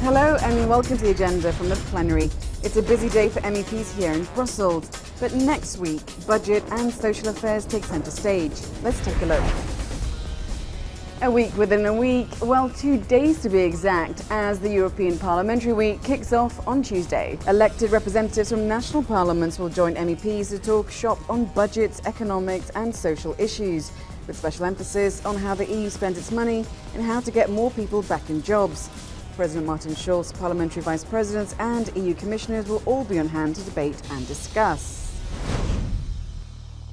Hello and welcome to the agenda from the plenary. It's a busy day for MEPs here in Brussels, but next week, budget and social affairs take centre stage. Let's take a look. A week within a week, well, two days to be exact, as the European Parliamentary Week kicks off on Tuesday. Elected representatives from national parliaments will join MEPs to talk shop on budgets, economics and social issues, with special emphasis on how the EU spends its money and how to get more people back in jobs. President Martin Schulz, parliamentary vice presidents and EU commissioners will all be on hand to debate and discuss.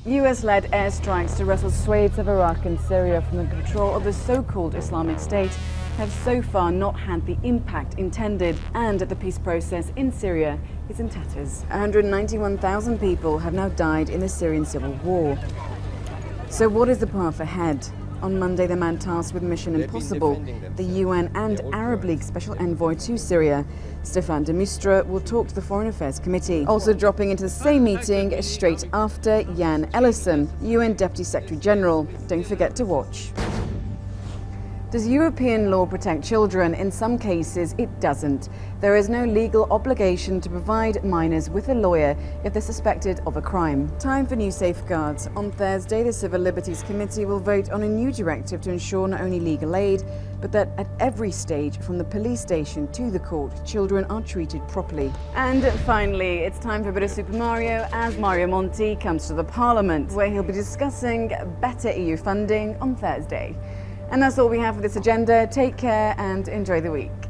US-led airstrikes to wrestle swathes of Iraq and Syria from the control of the so-called Islamic State have so far not had the impact intended and the peace process in Syria is in tatters. 191,000 people have now died in the Syrian civil war. So what is the path ahead? On Monday, the man tasked with Mission Impossible, the UN and Arab League Special Envoy to Syria, Staffan de Mistura, will talk to the Foreign Affairs Committee. Also dropping into the same meeting straight after Jan Eliasson, UN Deputy Secretary General. Don't forget to watch. Does European law protect children? In some cases, it doesn't. There is no legal obligation to provide minors with a lawyer if they're suspected of a crime. Time for new safeguards. On Thursday, the Civil Liberties Committee will vote on a new directive to ensure not only legal aid, but that at every stage, from the police station to the court, children are treated properly. And finally, it's time for a bit of Super Mario as Mario Monti comes to the Parliament, where he'll be discussing better EU funding on Thursday. And that's all we have for this agenda. Take care and enjoy the week.